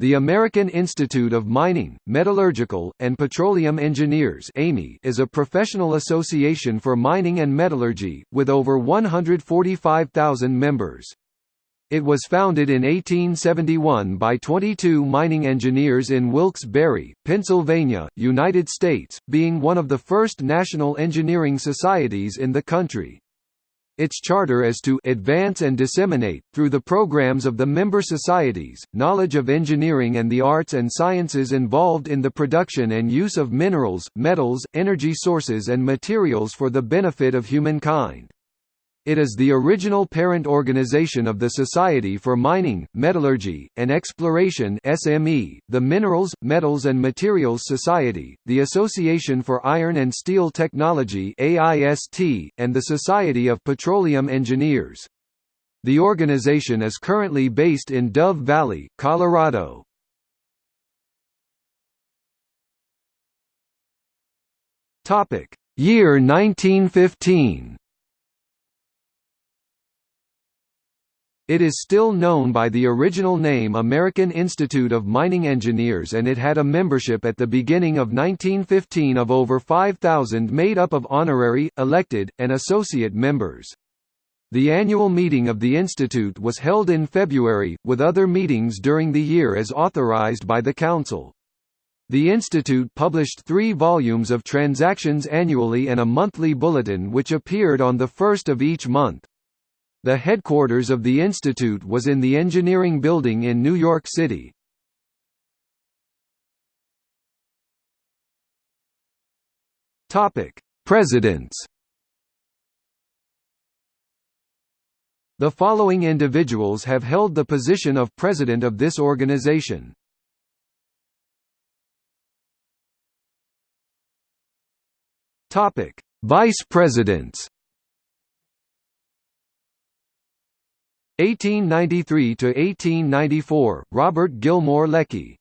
The American Institute of Mining, Metallurgical, and Petroleum Engineers is a professional association for mining and metallurgy, with over 145,000 members. It was founded in 1871 by 22 mining engineers in Wilkes-Barre, Pennsylvania, United States, being one of the first national engineering societies in the country. Its charter is to advance and disseminate, through the programs of the member societies, knowledge of engineering and the arts and sciences involved in the production and use of minerals, metals, energy sources and materials for the benefit of humankind. It is the original parent organization of the Society for Mining, Metallurgy, and Exploration (SME), the Minerals, Metals and Materials Society, the Association for Iron and Steel Technology (AIST), and the Society of Petroleum Engineers. The organization is currently based in Dove Valley, Colorado. Topic: Year 1915. It is still known by the original name American Institute of Mining Engineers and it had a membership at the beginning of 1915 of over 5,000 made up of honorary, elected, and associate members. The annual meeting of the institute was held in February, with other meetings during the year as authorized by the Council. The institute published three volumes of transactions annually and a monthly bulletin which appeared on the first of each month. The headquarters of the institute was in the Engineering Building in New York City. Topic: Presidents. The following individuals have held the position of president of this organization. Topic: Vice Presidents. 1893 to 1894 Robert Gilmore Leckie